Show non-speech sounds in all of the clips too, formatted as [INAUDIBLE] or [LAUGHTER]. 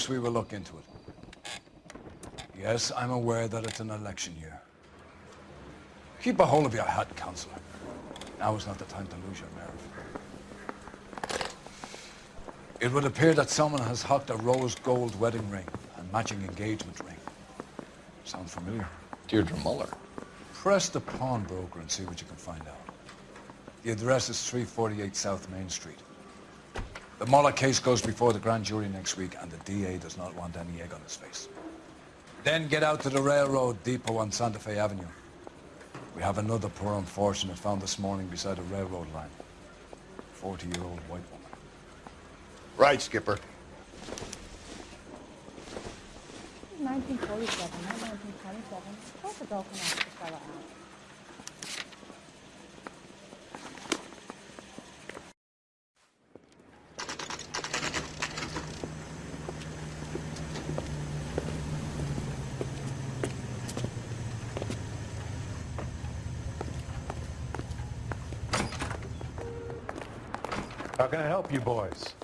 course we will look into it. Yes, I'm aware that it's an election year. Keep a hold of your hat, Counselor. Now is not the time to lose your nerve. It would appear that someone has hocked a rose gold wedding ring and matching engagement ring. Sound familiar? Deirdre Mullen. Press the pawnbroker and see what you can find out. The address is 348 South Main Street. The Mullen case goes before the grand jury next week, and the DA does not want any egg on his face. Then get out to the railroad depot on Santa Fe Avenue. We have another poor unfortunate found this morning beside a railroad line. 40-year-old white woman. Right, Skipper. 1947, not 1927. Of course a girl can ask the fella out. Can I help you boys?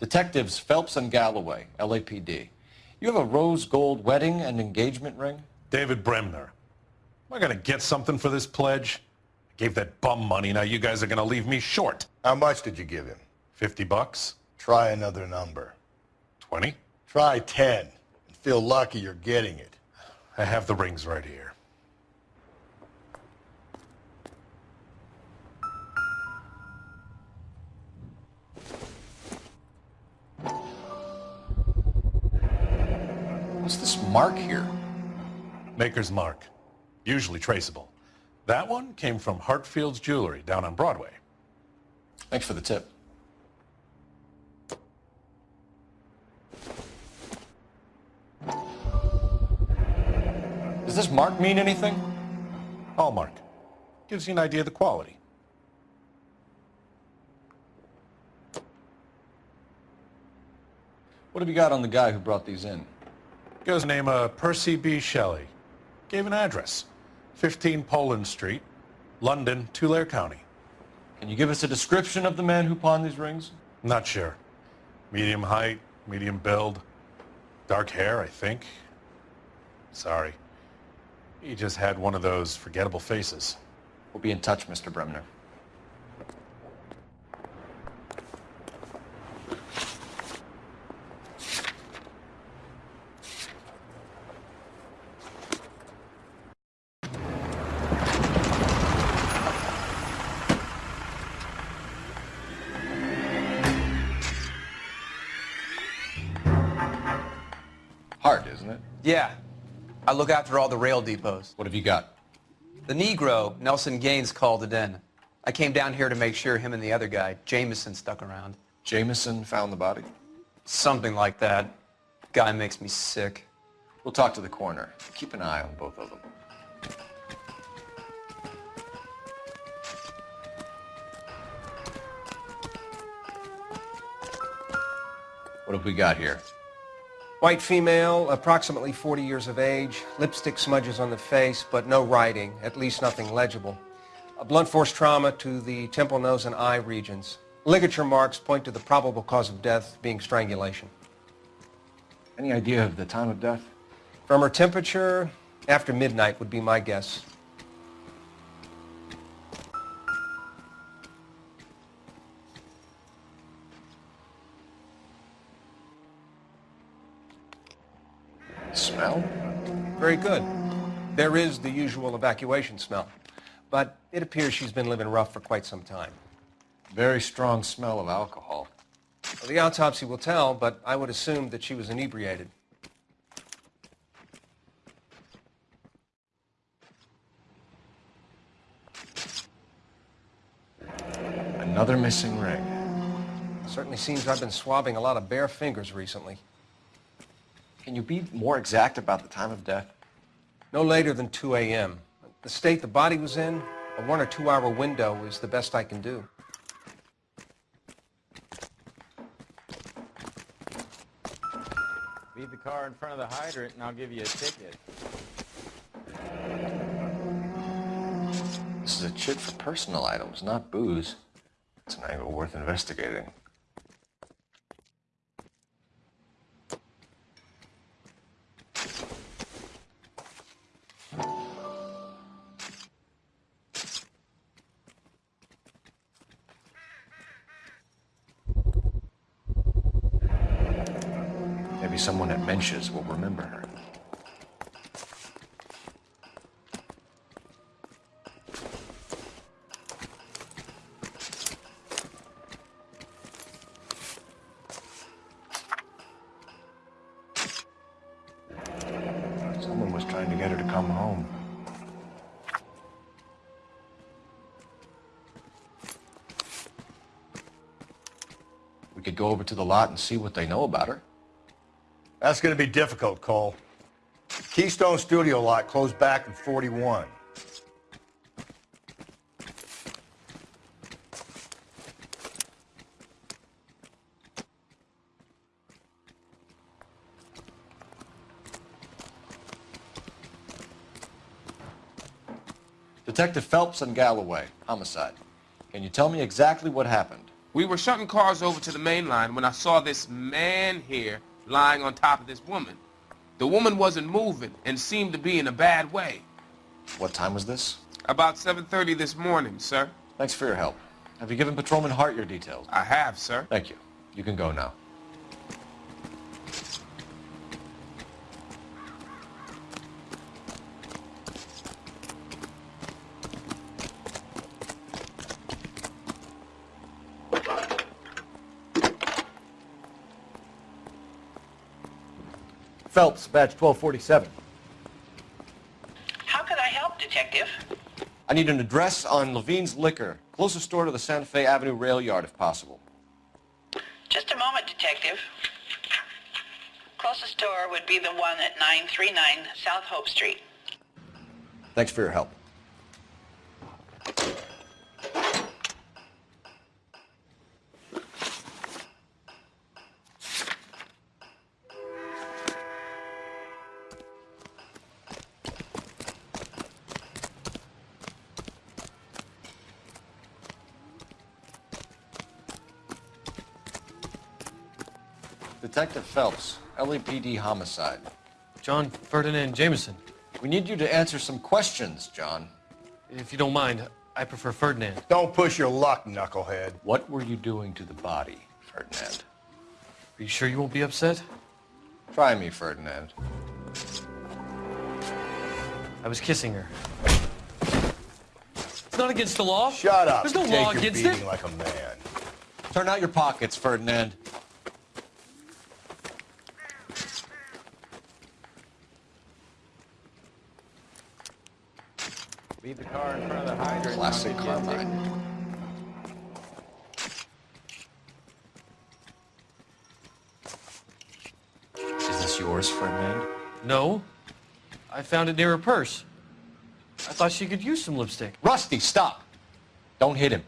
Detectives Phelps and Galloway, LAPD. You have a rose gold wedding and engagement ring? David Bremner. Am I going to get something for this pledge? I gave that bum money, now you guys are going to leave me short. How much did you give him? 50 bucks? Try another number. 20? Try 10 and feel lucky you're getting it. I have the rings right here. What's this mark here? Maker's mark. Usually traceable. That one came from Hartfield's Jewelry down on Broadway. Thanks for the tip. Does this mark mean anything? Hallmark. Gives you an idea of the quality. What have you got on the guy who brought these in? Goes name of Percy B. Shelley. Gave an address. 15 Poland Street, London, Tulare County. Can you give us a description of the man who pawned these rings? Not sure. Medium height, medium build. Dark hair, I think. Sorry. He just had one of those forgettable faces. We'll be in touch, Mr. Bremner. Yeah. I look after all the rail depots. What have you got? The Negro, Nelson Gaines, called it in. I came down here to make sure him and the other guy, Jameson, stuck around. Jameson found the body? Something like that. Guy makes me sick. We'll talk to the coroner. Keep an eye on both of them. What have we got here? White female, approximately 40 years of age, lipstick smudges on the face, but no writing, at least nothing legible. A blunt force trauma to the temple, nose, and eye regions. Ligature marks point to the probable cause of death being strangulation. Any idea of the time of death? From her temperature, after midnight would be my guess. Smell? Very good. There is the usual evacuation smell, but it appears she's been living rough for quite some time. Very strong smell of alcohol. Well, the autopsy will tell, but I would assume that she was inebriated. Another missing ring. Certainly seems I've been swabbing a lot of bare fingers recently. Can you be more exact about the time of death? No later than 2 a.m. The state the body was in, a one or two hour window is the best I can do. Leave the car in front of the hydrant and I'll give you a ticket. This is a chit for personal items, not booze. It's an angle worth investigating. Mensch's will remember her. Someone was trying to get her to come home. We could go over to the lot and see what they know about her. That's going to be difficult, Cole. Keystone Studio lot closed back in 41. Detective Phelps and Galloway, homicide. Can you tell me exactly what happened? We were shutting cars over to the main line when I saw this man here lying on top of this woman. The woman wasn't moving and seemed to be in a bad way. What time was this? About 7.30 this morning, sir. Thanks for your help. Have you given Patrolman Hart your details? I have, sir. Thank you. You can go now. Phelps, badge 1247. How can I help, Detective? I need an address on Levine's Liquor, closest store to the Santa Fe Avenue rail yard if possible. Just a moment, Detective. Closest store would be the one at 939 South Hope Street. Thanks for your help. Detective Phelps, LAPD homicide. John Ferdinand Jameson. We need you to answer some questions, John. If you don't mind, I prefer Ferdinand. Don't push your luck, knucklehead. What were you doing to the body, Ferdinand? Are you sure you won't be upset? Try me, Ferdinand. I was kissing her. It's not against the law. Shut up. There's no Take law your against beating it. like a man. Turn out your pockets, Ferdinand. The car in front of the hydrant. Classic give you a ticket. Carmine. Is this yours, Ferdinand? No. I found it near her purse. I thought she could use some lipstick. Rusty, stop! Don't hit him.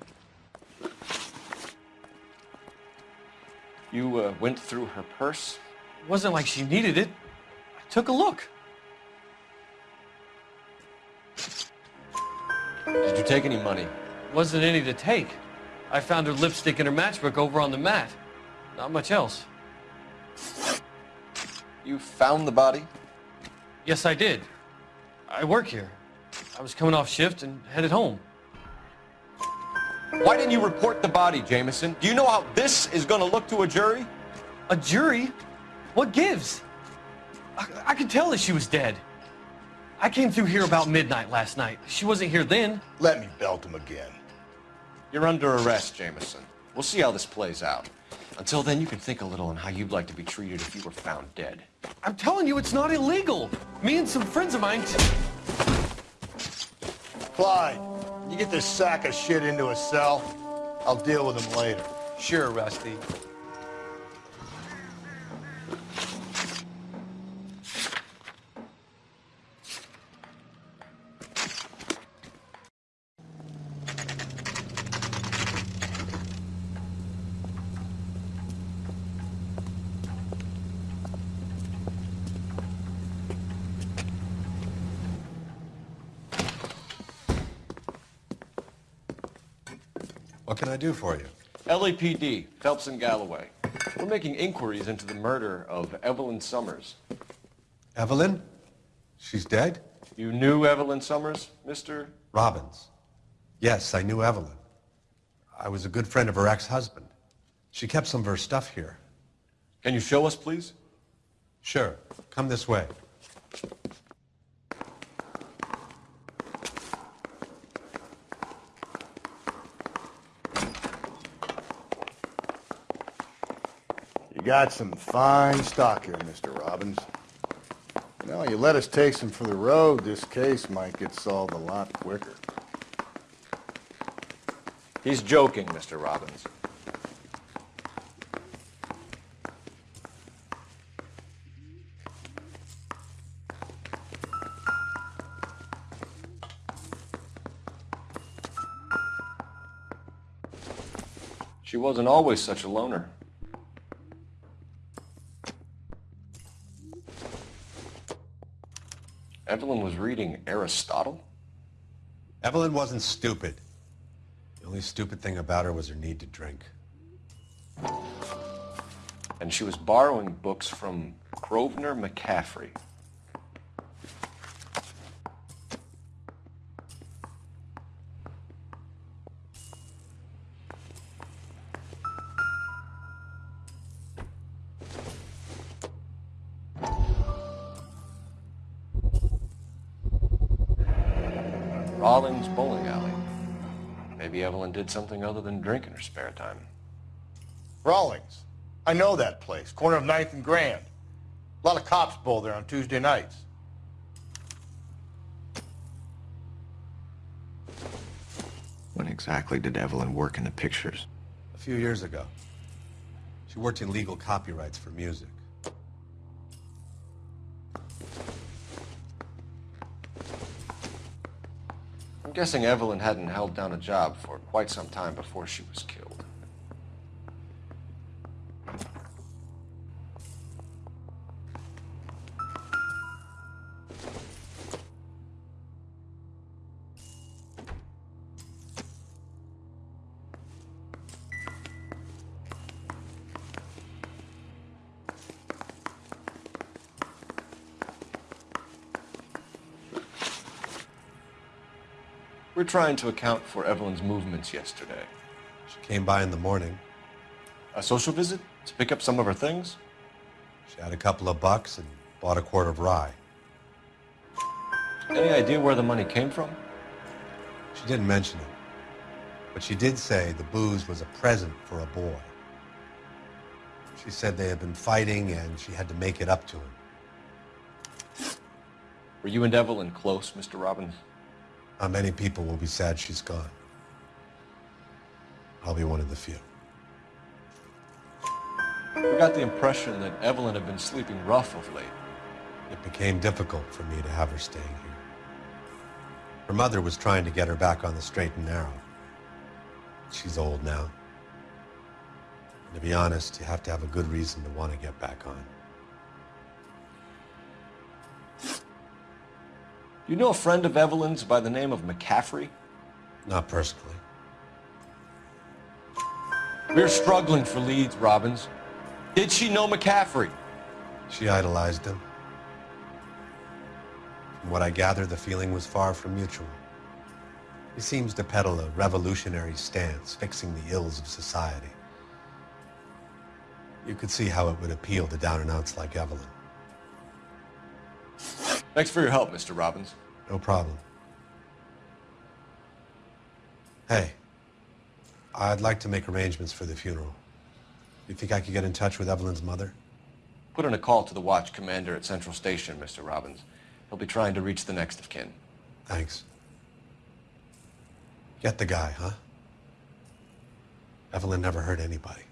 You uh, went through her purse? It wasn't like she needed it. I took a look. Did you take any money? Wasn't any to take. I found her lipstick and her matchbook over on the mat. Not much else. You found the body? Yes, I did. I work here. I was coming off shift and headed home. Why didn't you report the body, Jameson? Do you know how this is going to look to a jury? A jury? What gives? I, I could tell that she was dead. I came through here about midnight last night. She wasn't here then. Let me belt him again. You're under arrest, Jameson. We'll see how this plays out. Until then, you can think a little on how you'd like to be treated if you were found dead. I'm telling you, it's not illegal. Me and some friends of mine. Clyde, you get this sack of shit into a cell. I'll deal with him later. Sure, Rusty. Do for you? LAPD, Phelps and Galloway. We're making inquiries into the murder of Evelyn Summers. Evelyn? She's dead? You knew Evelyn Summers, Mr. Robbins. Yes, I knew Evelyn. I was a good friend of her ex-husband. She kept some of her stuff here. Can you show us, please? Sure. Come this way. Got some fine stock here, Mr. Robbins. You know, you let us take some for the road, this case might get solved a lot quicker. He's joking, Mr. Robbins. She wasn't always such a loner. Evelyn was reading Aristotle? Evelyn wasn't stupid. The only stupid thing about her was her need to drink. And she was borrowing books from Grosvenor McCaffrey. Did something other than drink in her spare time. Rawlings. I know that place, corner of 9th and Grand. A lot of cops bowl there on Tuesday nights. When exactly did Evelyn work in the pictures? A few years ago. She worked in legal copyrights for music. I'm guessing Evelyn hadn't held down a job for quite some time before she was killed. Trying to account for Evelyn's movements yesterday. She came by in the morning. A social visit to pick up some of her things? She had a couple of bucks and bought a quart of rye. Any idea where the money came from? She didn't mention it. But she did say the booze was a present for a boy. She said they had been fighting and she had to make it up to him. Were you and Evelyn close, Mr. Robbins? How many people will be sad she's gone? I'll be one of the few. We got the impression that Evelyn had been sleeping rough of late. It became difficult for me to have her staying here. Her mother was trying to get her back on the straight and narrow. She's old now. And to be honest, you have to have a good reason to want to get back on. You know a friend of Evelyn's by the name of McCaffrey? Not personally. We're struggling for leads, Robbins. Did she know McCaffrey? She idolized him. From what I gather, the feeling was far from mutual. He seems to peddle a revolutionary stance, fixing the ills of society. You could see how it would appeal to down-and-outs like Evelyn. Thanks for your help, Mr. Robbins. No problem. Hey, I'd like to make arrangements for the funeral. You think I could get in touch with Evelyn's mother? Put in a call to the watch commander at Central Station, Mr. Robbins. He'll be trying to reach the next of kin. Thanks. Get the guy, huh? Evelyn never hurt anybody.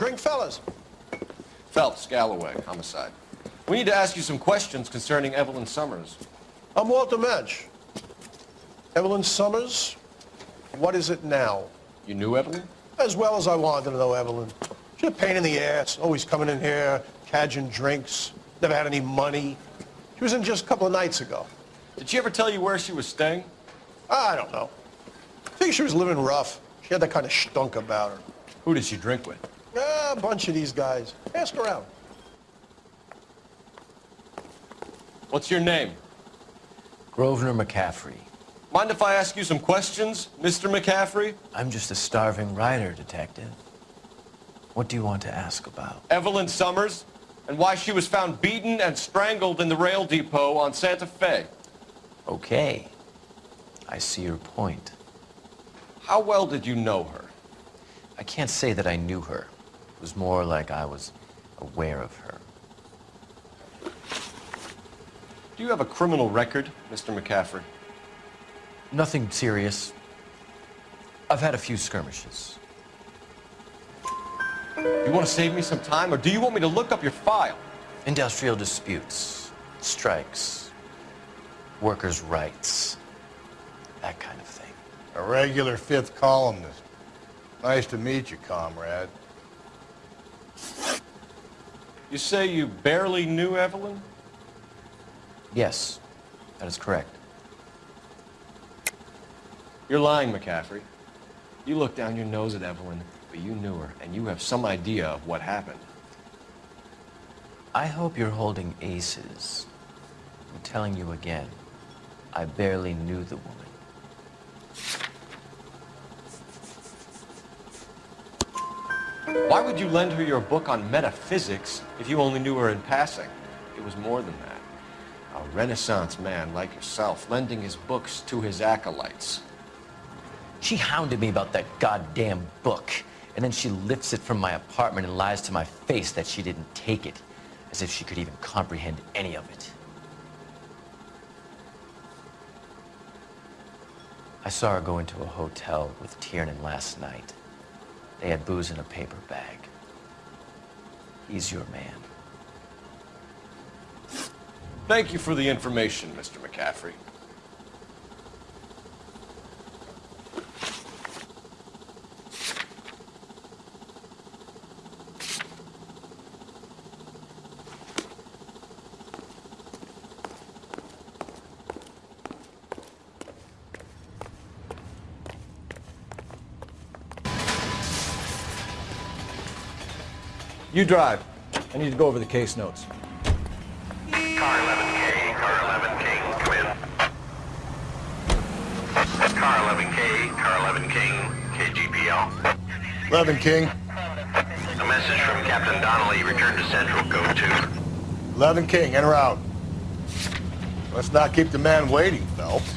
Drink, fellas. Phelps, Galloway, homicide. We need to ask you some questions concerning Evelyn Summers. I'm Walter Mensch. Evelyn Summers, what is it now? You knew Evelyn? As well as I wanted to know Evelyn. She's a pain in the ass, always coming in here, cadging drinks, never had any money. She was in just a couple of nights ago. Did she ever tell you where she was staying? I don't know. I think she was living rough. She had that kind of stunk about her. Who did she drink with? A bunch of these guys. Ask around. What's your name? Grosvenor McCaffrey. Mind if I ask you some questions, Mr. McCaffrey? I'm just a starving writer, detective. What do you want to ask about? Evelyn Summers, and why she was found beaten and strangled in the rail depot on Santa Fe. Okay. I see your point. How well did you know her? I can't say that I knew her. It was more like I was aware of her. Do you have a criminal record, Mr. McCaffrey? Nothing serious. I've had a few skirmishes. You want to save me some time, or do you want me to look up your file? Industrial disputes, strikes, workers' rights, that kind of thing. A regular fifth columnist. Nice to meet you, comrade. You say you barely knew Evelyn? Yes, that is correct. You're lying, McCaffrey. You look down your nose at Evelyn, but you knew her, and you have some idea of what happened. I hope you're holding aces. I'm telling you again, I barely knew the woman. Why would you lend her your book on metaphysics if you only knew her in passing? It was more than that. A Renaissance man like yourself lending his books to his acolytes. She hounded me about that goddamn book, and then she lifts it from my apartment and lies to my face that she didn't take it, as if she could even comprehend any of it. I saw her go into a hotel with Tiernan last night. They had booze in a paper bag. He's your man. Thank you for the information, Mr. McCaffrey. You drive. I need to go over the case notes. Car 11K, car 11K, come in. Car 11K, car 11 King, KGPL. 11 King. A message from Captain Donnelly, return to Central, go to. 11 King, enter out. Let's not keep the man waiting, Phelps.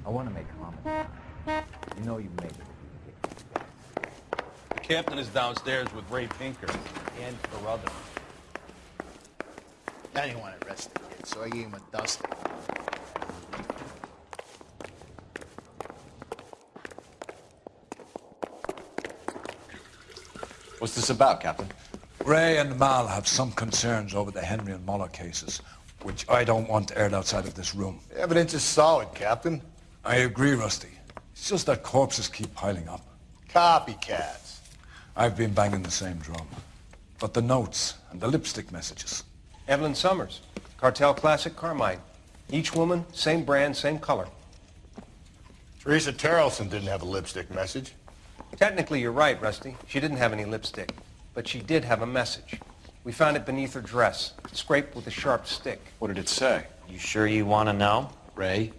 I want to make comment. You know you made it. The captain is downstairs with Ray Pinker and Carruthers. I didn't want to arrest the kid, so I gave him a dust. What's this about, Captain? Ray and Mal have some concerns over the Henry and Mullen cases, which I don't want aired outside of this room. The evidence is solid, Captain. I agree, Rusty. It's just that corpses keep piling up. Copycats. I've been banging the same drum. But the notes and the lipstick messages. Evelyn Summers, Cartel Classic Carmine. Each woman, same brand, same color. Teresa Terrelson didn't have a lipstick message. Technically, you're right, Rusty. She didn't have any lipstick, but she did have a message. We found it beneath her dress, scraped with a sharp stick. What did it say? You sure you want to know? Ray?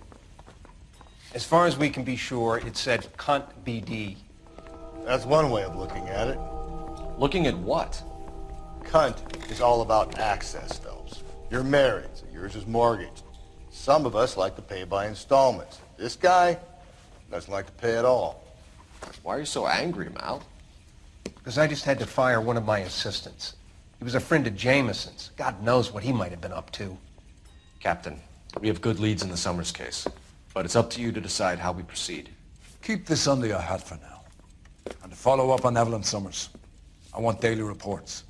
As far as we can be sure, it said cunt BD. That's one way of looking at it. Looking at what? Cunt is all about access, Phelps. You're married, so yours is mortgaged. Some of us like to pay by installments. This guy doesn't like to pay at all. Why are you so angry, Mal? Because I just had to fire one of my assistants. He was a friend of Jameson's. God knows what he might have been up to. Captain, we have good leads in the Summers case, but it's up to you to decide how we proceed. Keep this under your hat for now. And to follow up on Evelyn Summers, I want daily reports.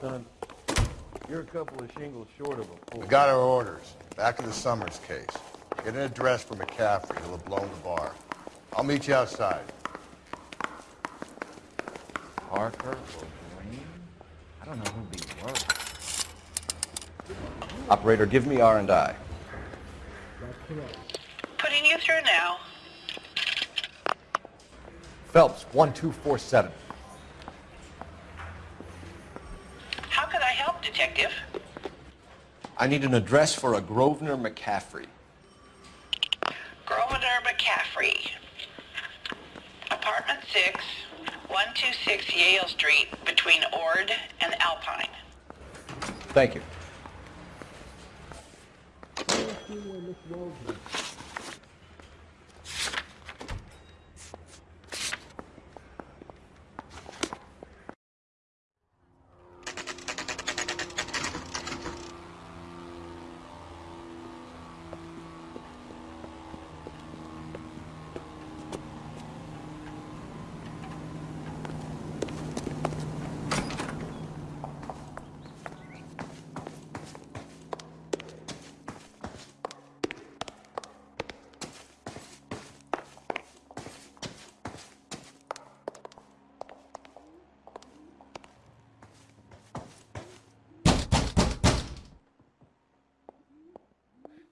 Son, you're a couple of shingles short of a fool. We got our orders. Back to the Summers case. Get an address for McCaffrey. He'll have blown the bar. I'll meet you outside. Parker or Green? I don't know who these were. Operator, give me R&I. Putting you through now. Phelps, 1247. How could I help, Detective? I need an address for a Grosvenor McCaffrey. Grosvenor McCaffrey. Apartment 6, 126 Yale Street, between Ord and Alpine. Thank you.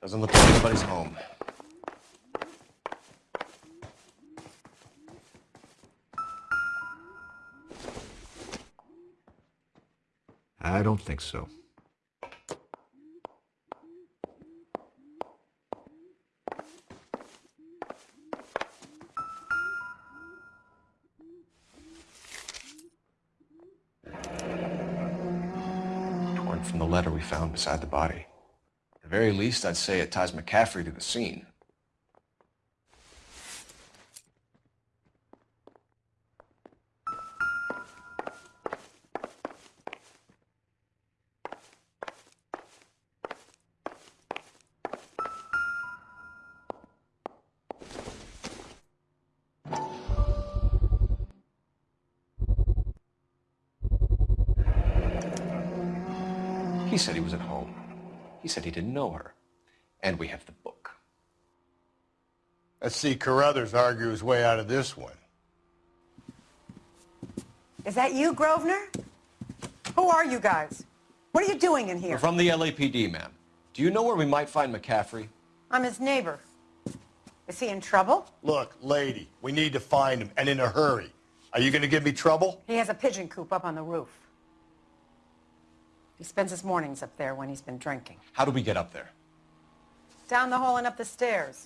Doesn't look like anybody's home. I don't think so. Torn from the letter we found beside the body. At the very least, I'd say it ties McCaffrey to the scene. Said he didn't know her. And we have the book. Let's see Carruthers argue his way out of this one. Is that you, Grosvenor? Who are you guys? What are you doing in here? We're from the LAPD, ma'am. Do you know where we might find McCaffrey? I'm his neighbor. Is he in trouble? Look, lady, we need to find him, and in a hurry. Are you going to give me trouble? He has a pigeon coop up on the roof. He spends his mornings up there when he's been drinking. How do we get up there? Down the hall and up the stairs.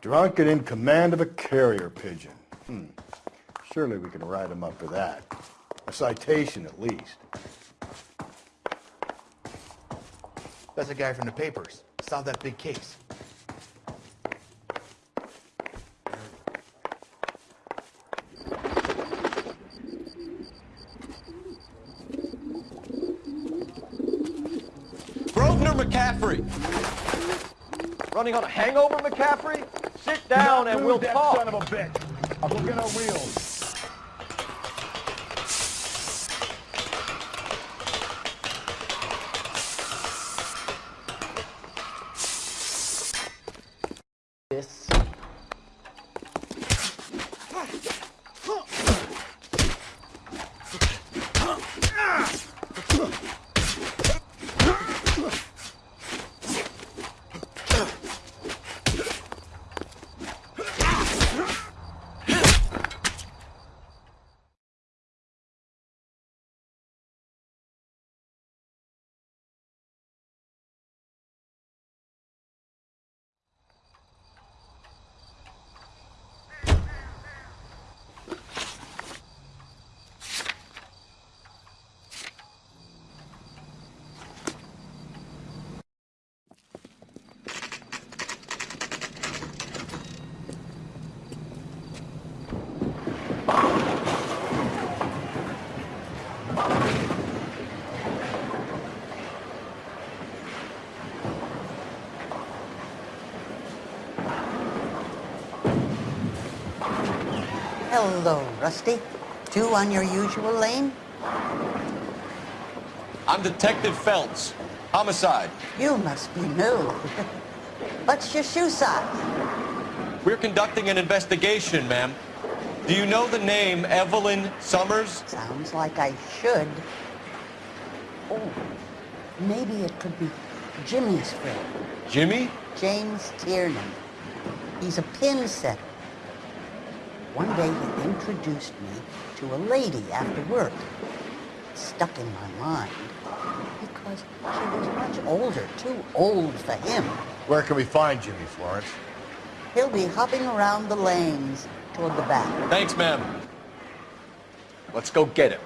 Drunk and in command of a carrier pigeon. Hmm. Surely we can write him up for that. A citation, at least. That's a guy from the papers. Solved that big case. Grosvenor McCaffrey! Running on a hangover, McCaffrey? Sit down and we'll talk. son of a bitch. Go get our wheels. Hello, Rusty. Two on your usual lane? I'm Detective Phelps. Homicide. You must be new. What's your shoe size? We're conducting an investigation, ma'am. Do you know the name Evelyn Summers? Sounds like I should. Oh, maybe it could be Jimmy's friend, Jimmy? James Tiernan. He's a pin setter. One day he introduced me to a lady after work. It stuck in my mind because she was much older, too old for him. Where can we find Jimmy Florence? He'll be hopping around the lanes toward the back. Thanks, ma'am. Let's go get him.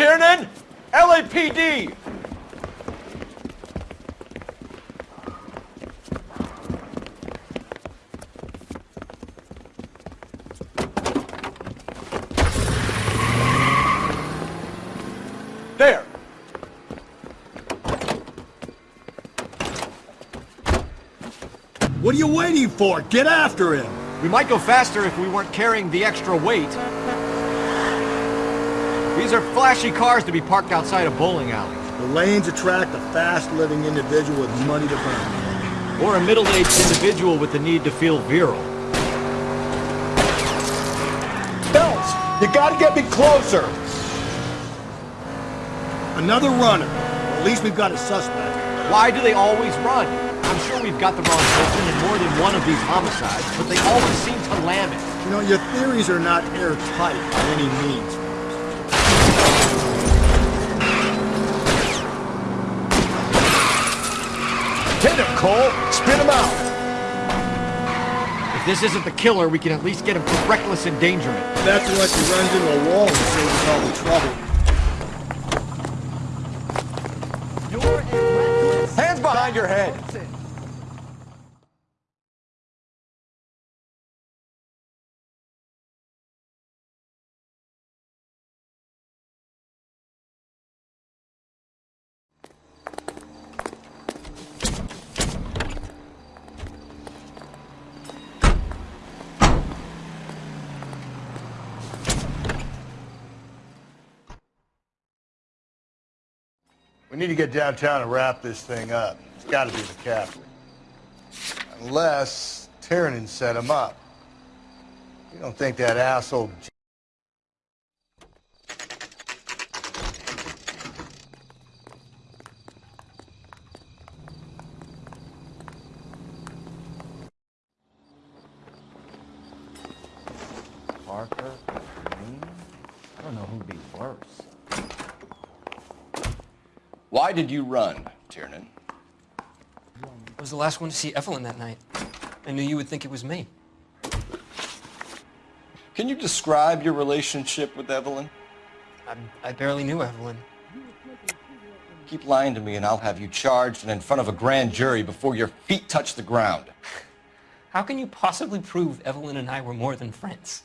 Tiernan! LAPD! There! What are you waiting for? Get after him! We might go faster if we weren't carrying the extra weight. These are flashy cars to be parked outside a bowling alley. The lanes attract a fast-living individual with money to burn. Or a middle-aged individual with the need to feel virile. Phelps, you gotta get me closer! Another runner. At least we've got a suspect. Why do they always run? I'm sure we've got the wrong person in more than one of these homicides, but they always seem to lam it. You know, your theories are not airtight by any means. Cole! Spin him out! If this isn't the killer, we can at least get him for reckless endangerment. That's unless he runs into a wall and saves us all the trouble. Hands behind your head! Need to get downtown and wrap this thing up. It's got to be McCaffrey. Unless Tiernan set him up. You don't think that asshole... J- Parker, Green? I don't know who'd be worse. Why did you run, Tiernan? I was the last one to see Evelyn that night. I knew you would think it was me. Can you describe your relationship with Evelyn? I, I barely knew Evelyn. Keep lying to me and I'll have you charged and in front of a grand jury before your feet touch the ground. How can you possibly prove Evelyn and I were more than friends?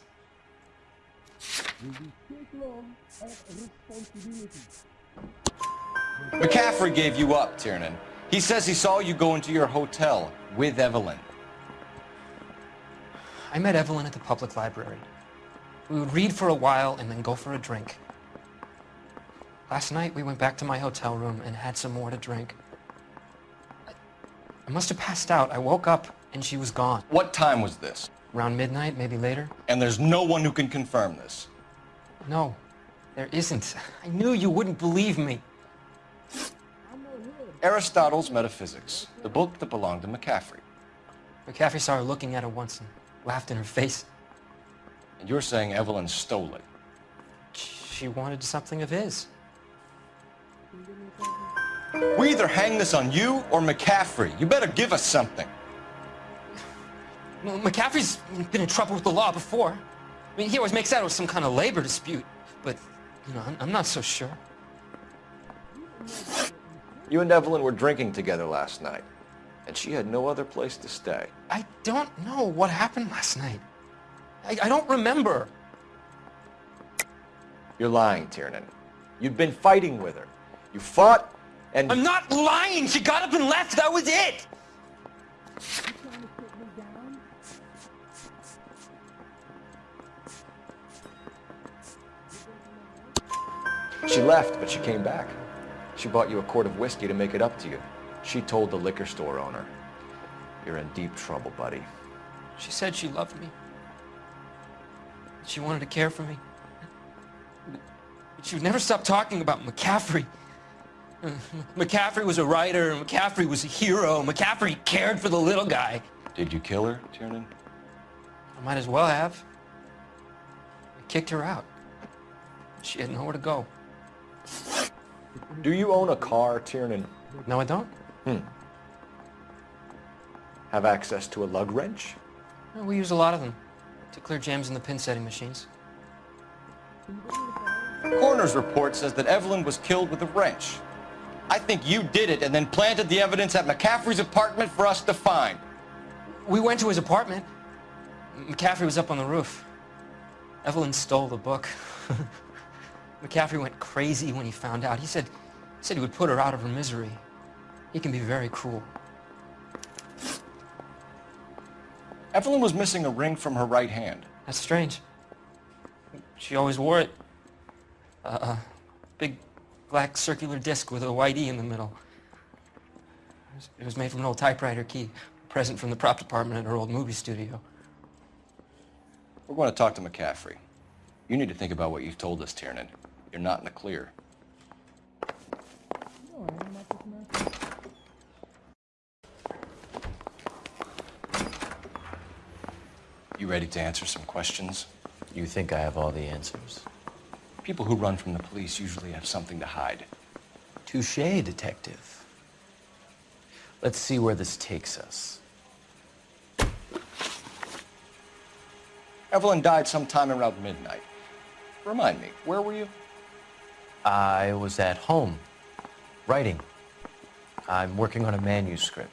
McCaffrey gave you up, Tiernan. He says he saw you go into your hotel with Evelyn. I met Evelyn at the public library. We would read for a while and then go for a drink. Last night we went back to my hotel room and had some more to drink. I, I must have passed out. I woke up and she was gone. What time was this? Around midnight, maybe later? And there's no one who can confirm this. No, there isn't. [LAUGHS] I knew you wouldn't believe me. Aristotle's Metaphysics, the book that belonged to McCaffrey. McCaffrey saw her looking at it once and laughed in her face. And you're saying Evelyn stole it. She wanted something of his. We either hang this on you or McCaffrey. You better give us something. Well, McCaffrey's been in trouble with the law before. I mean, he always makes out it was some kind of labor dispute, but, you know, I'm, I'm not so sure. You and Evelyn were drinking together last night, and she had no other place to stay. I don't know what happened last night. I, I don't remember. You're lying, Tiernan. You've been fighting with her. You fought, and... I'm not lying! She got up and left! That was it! She left, but she came back. She bought you a quart of whiskey to make it up to you. She told the liquor store owner. You're in deep trouble, buddy. She said she loved me. She wanted to care for me. But she would never stop talking about McCaffrey. [LAUGHS] McCaffrey was a writer, McCaffrey was a hero, McCaffrey cared for the little guy. Did you kill her, Tiernan? I might as well have. I kicked her out. She had nowhere to go. Do you own a car, Tiernan? No, I don't. Hmm. Have access to a lug wrench? No, we use a lot of them to clear jams in the pin setting machines. Coroner's report says that Evelyn was killed with a wrench. I think you did it and then planted the evidence at McCaffrey's apartment for us to find. We went to his apartment. McCaffrey was up on the roof. Evelyn stole the book. [LAUGHS] McCaffrey went crazy when he found out. He said, he said he would put her out of her misery. He can be very cruel. Evelyn was missing a ring from her right hand. That's strange. She always wore it. A uh, big black circular disc with a white E in the middle. It was, it was made from an old typewriter key, a present from the prop department at her old movie studio. We're going to talk to McCaffrey. You need to think about what you've told us, Tiernan. You're not in the clear. You ready to answer some questions? You think I have all the answers? People who run from the police usually have something to hide. Touche, detective. Let's see where this takes us. Evelyn died sometime around midnight. Remind me, where were you? I was at home, writing. I'm working on a manuscript.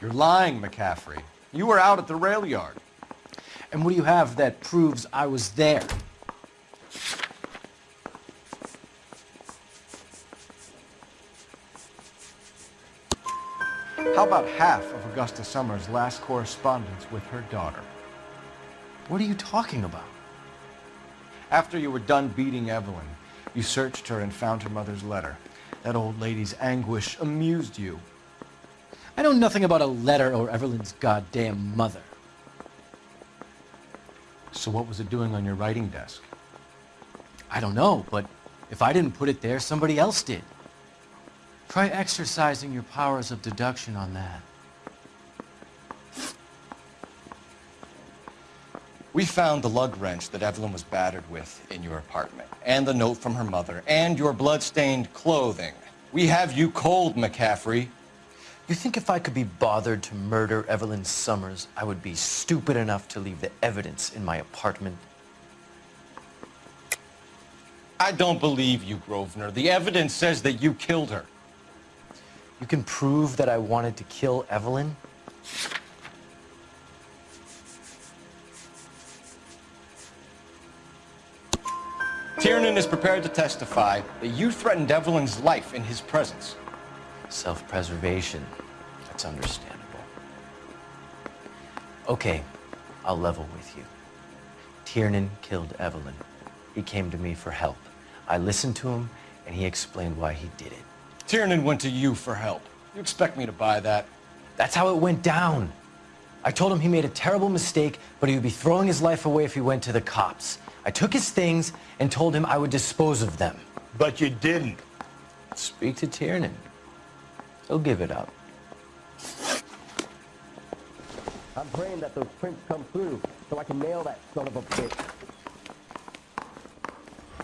You're lying, McCaffrey. You were out at the rail yard. And what do you have that proves I was there? How about half of Augusta Summers' last correspondence with her daughter? What are you talking about? After you were done beating Evelyn, you searched her and found her mother's letter. That old lady's anguish amused you. I know nothing about a letter or Evelyn's goddamn mother. So what was it doing on your writing desk? I don't know, but if I didn't put it there, somebody else did. Try exercising your powers of deduction on that. We found the lug wrench that Evelyn was battered with in your apartment, and the note from her mother, and your blood-stained clothing. We have you cold, McCaffrey. You think if I could be bothered to murder Evelyn Summers, I would be stupid enough to leave the evidence in my apartment? I don't believe you, Grosvenor. The evidence says that you killed her. You can prove that I wanted to kill Evelyn? Tiernan is prepared to testify that you threatened Evelyn's life in his presence. Self-preservation. That's understandable. Okay, I'll level with you. Tiernan killed Evelyn. He came to me for help. I listened to him, and he explained why he did it. Tiernan went to you for help. You expect me to buy that? That's how it went down. I told him he made a terrible mistake, but he would be throwing his life away if he went to the cops. I took his things and told him I would dispose of them. But you didn't. Speak to Tiernan. He'll give it up. I'm praying that those prints come through so I can nail that son of a bitch.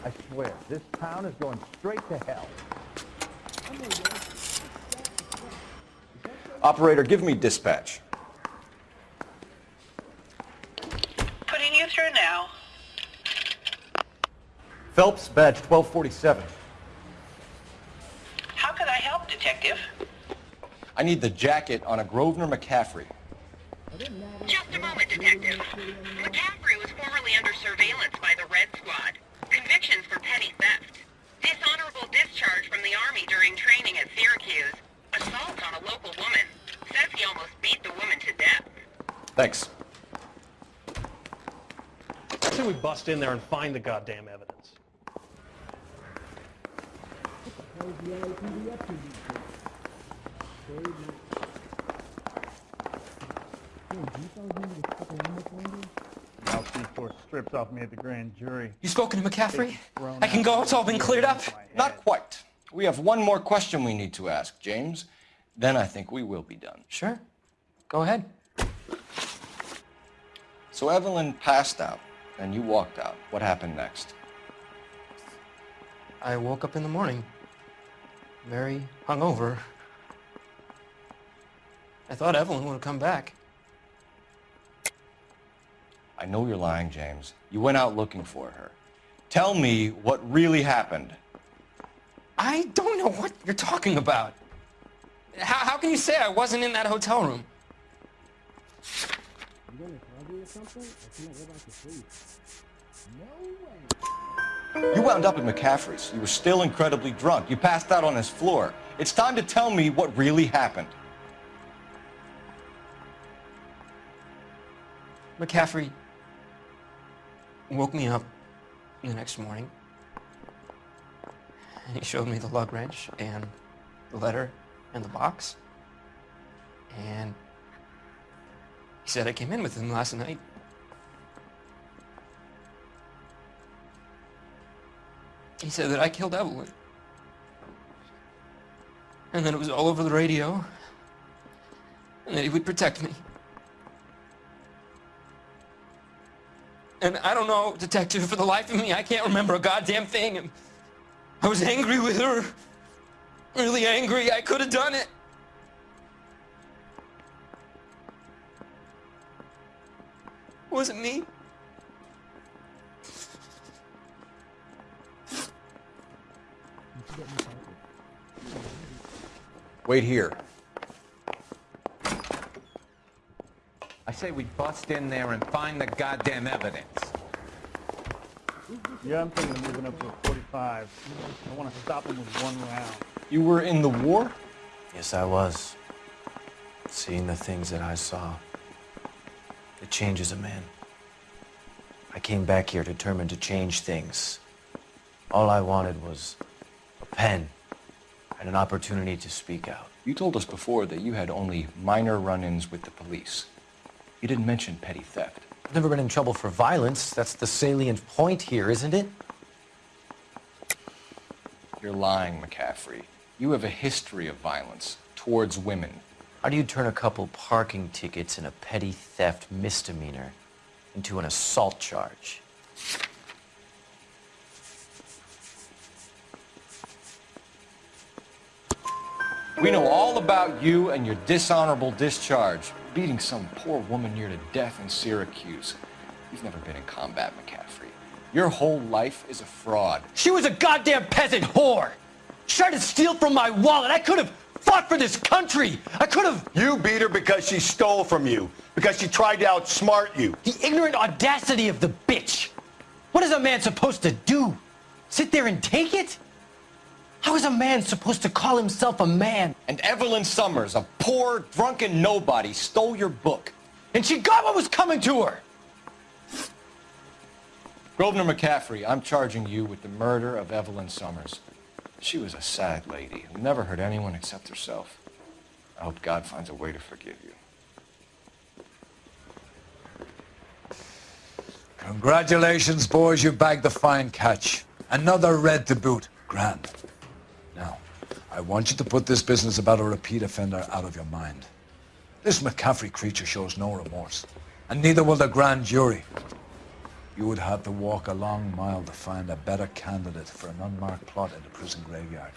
I swear, this town is going straight to hell. Operator, give me dispatch. Putting you through now. Phelps, badge 1247. How can I help, Detective? I need the jacket on a Grosvenor McCaffrey. Just a moment, Detective. McCaffrey was formerly under surveillance by the Red Squad. Convictions for petty theft. Dishonorable discharge from the Army during training at Syracuse. Assault on a local woman. Says he almost beat the woman to death. Thanks. I say we bust in there and find the goddamn evidence. Strips off me at the grand jury. You spoken to McCaffrey? I can go. It's all been cleared up. Not quite. We have one more question we need to ask, James. Then I think we will be done. Sure. Go ahead. So Evelyn passed out, and you walked out. What happened next? I woke up in the morning, very hungover. I thought Evelyn would have come back. I know you're lying, James. You went out looking for her. Tell me what really happened. I don't know what you're talking about. How, how can you say I wasn't in that hotel room? You wound up at McCaffrey's. You were still incredibly drunk. You passed out on his floor. It's time to tell me what really happened. McCaffrey woke me up the next morning. He showed me the lug wrench and the letter and the box. And he said I came in with him last night. He said that I killed Evelyn. And that it was all over the radio. And that he would protect me. And I don't know, detective, for the life of me, I can't remember a goddamn thing. And I was angry with her. Really angry. I could have done it. It wasn't me. Wait here. I say we bust in there and find the goddamn evidence. Yeah, I'm thinking of moving up to a 45. I want to stop him with one round. You were in the war? Yes, I was. Seeing the things that I saw. It changes a man. I came back here determined to change things. All I wanted was a pen and an opportunity to speak out. You told us before that you had only minor run-ins with the police. You didn't mention petty theft. I've never been in trouble for violence. That's the salient point here, isn't it? You're lying, McCaffrey. You have a history of violence towards women. How do you turn a couple parking tickets and a petty theft misdemeanor into an assault charge? We know all about you and your dishonorable discharge, beating some poor woman near to death in Syracuse. You've never been in combat, McCaffrey. Your whole life is a fraud. She was a goddamn peasant whore! She tried to steal from my wallet. I could have fought for this country. I could have. You beat her because she stole from you. Because she tried to outsmart you. The ignorant audacity of the bitch. What is a man supposed to do? Sit there and take it? How is a man supposed to call himself a man? And Evelyn Summers, a poor, drunken nobody, stole your book. And she got what was coming to her. Grosvenor McCaffrey, I'm charging you with the murder of Evelyn Summers. She was a sad lady who never hurt anyone except herself. I hope God finds a way to forgive you. Congratulations, boys. You bagged the fine catch. Another red to boot. Grand. I want you to put this business about a repeat offender out of your mind. This McCaffrey creature shows no remorse, and neither will the grand jury. You would have to walk a long mile to find a better candidate for an unmarked plot in the prison graveyard.